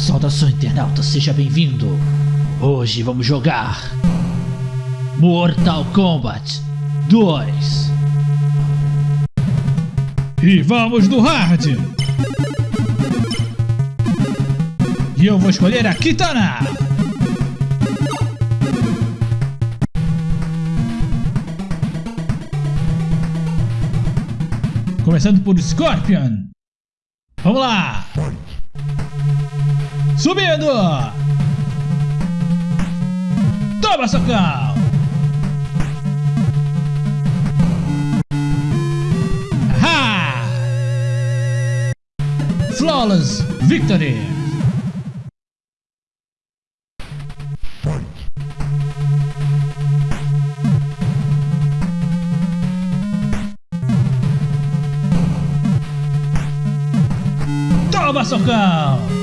Saudação internauta, seja bem-vindo. Hoje vamos jogar Mortal Kombat 2. E vamos no hard. E eu vou escolher a Kitana. Começando por Scorpion. Vamos lá. Subindo. Toma, socão. Aha! Flawless Victory. Toma, socão!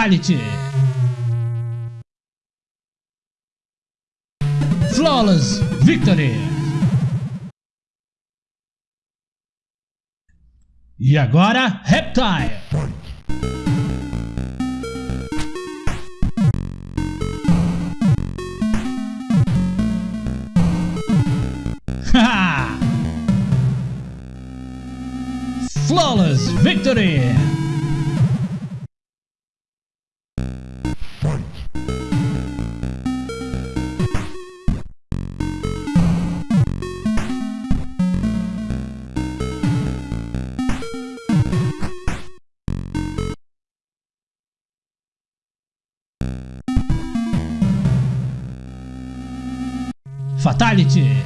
Fatality! Flawless Victory! E agora, Reptile! Flawless Victory! Fatality!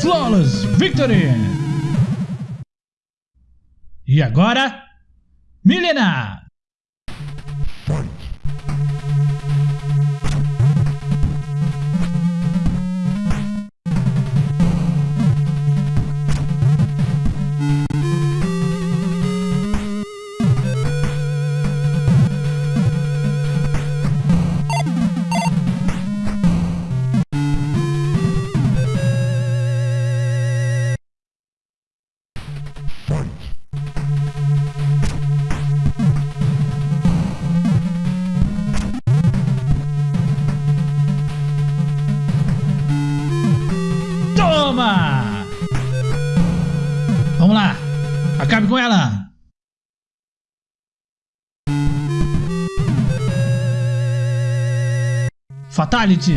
Flawless Victory! E agora, Milena! Com ela! Fatality!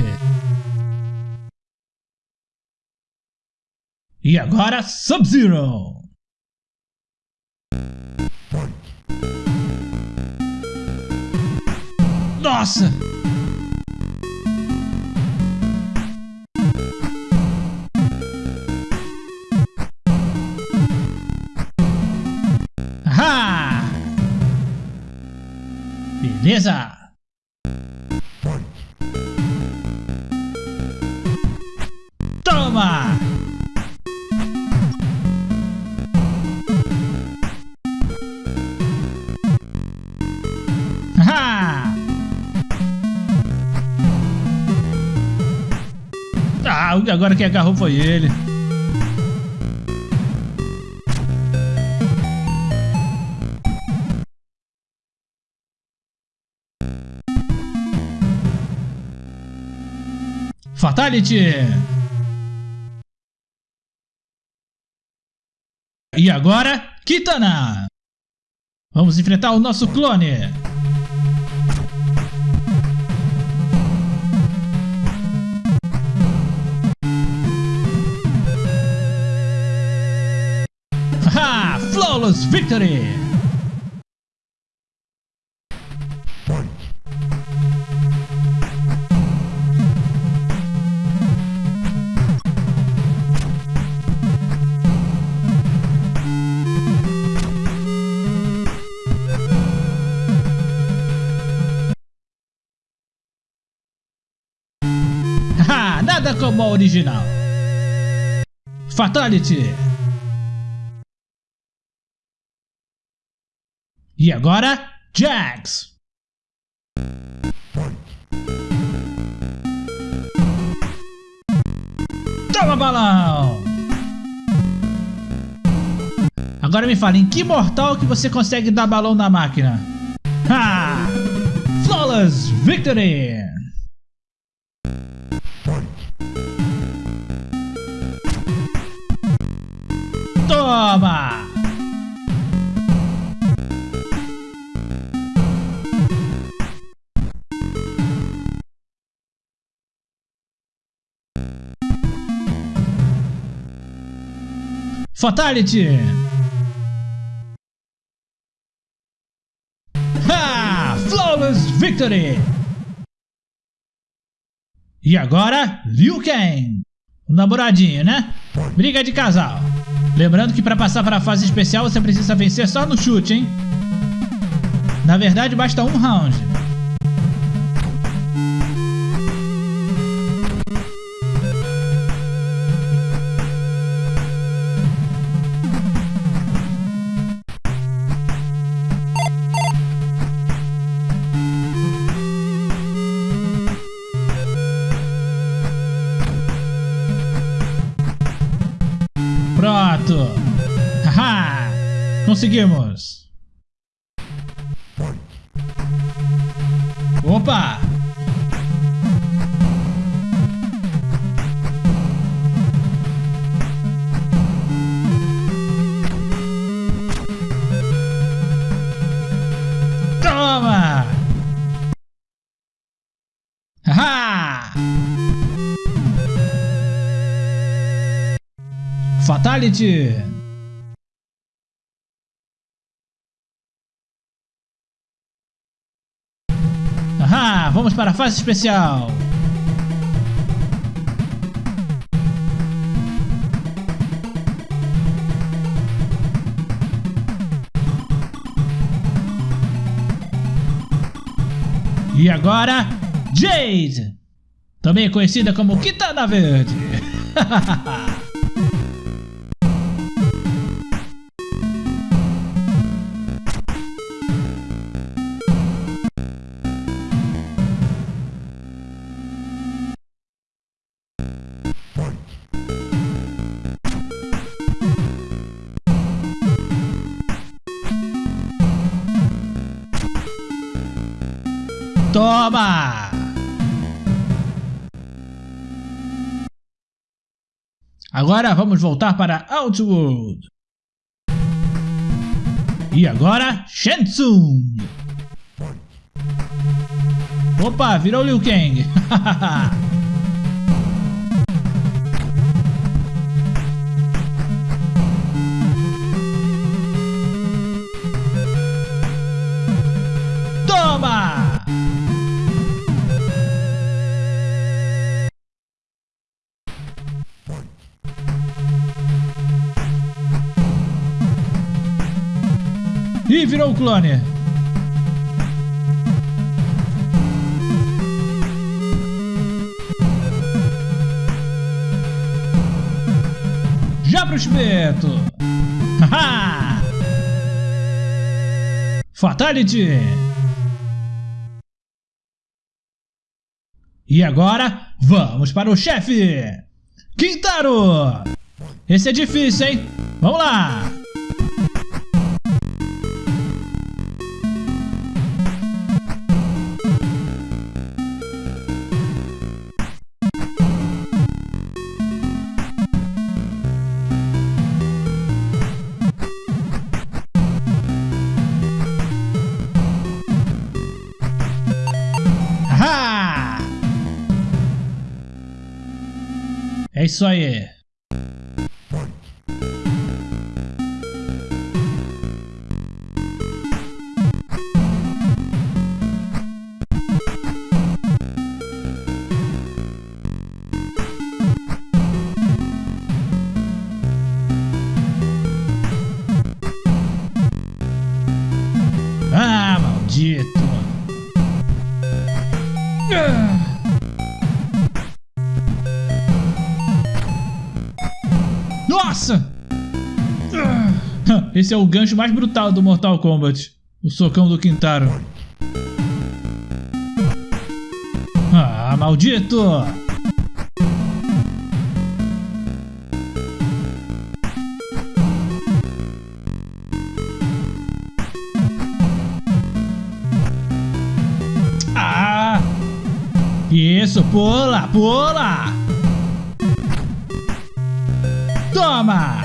E agora, Sub-Zero! Nossa! Beleza! Toma! Ah, agora quem agarrou foi ele. Fatality! E agora, Kitana! Vamos enfrentar o nosso clone! Haha! Flawless Victory! Como a original. Fatality. E agora, Jax. pro balão! Agora me fala, em que mortal que você consegue dar balão na máquina? Ha! Flawless Victory! Toma! Fatality! Ha! Flawless Victory! E agora, Liu Kang! O namoradinho, né? Briga de casal. Lembrando que para passar para a fase especial você precisa vencer só no chute, hein? Na verdade, basta um round. Conseguimos! Opa! Toma! Haha! Fatality! Vamos para a fase especial! E agora, Jade! Também conhecida como Kitana Verde! Toma! Agora vamos voltar para Outworld. E agora, Shensung. Opa, virou Liu Kang. Ih, virou o clone. Já pro espeto. Haha! Fatality. E agora, vamos para o chefe. Quintaro. Esse é difícil, hein? Vamos lá. É isso aí. Esse é o gancho mais brutal do Mortal Kombat. O socão do Quintaro. Ah, maldito! Ah! Isso, pula, pula! Toma!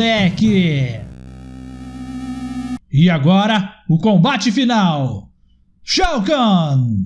Moleque! E agora, o combate final! Shao Kahn!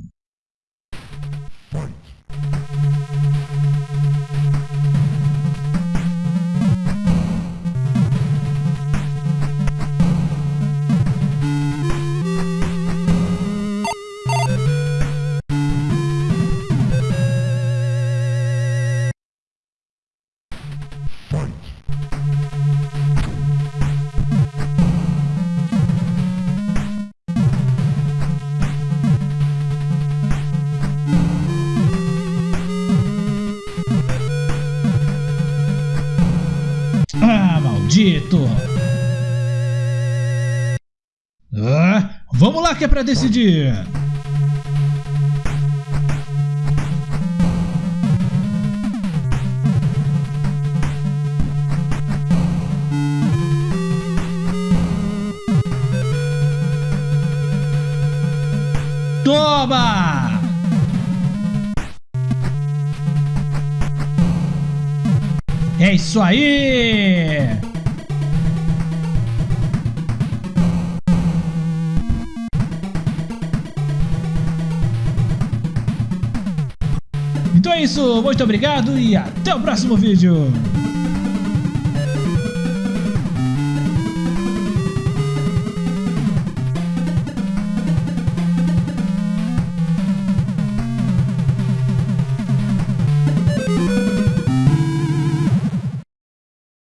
Maldito! Ah, vamos lá que é pra decidir! Toma! É isso aí! Então é isso, muito obrigado e até o próximo vídeo!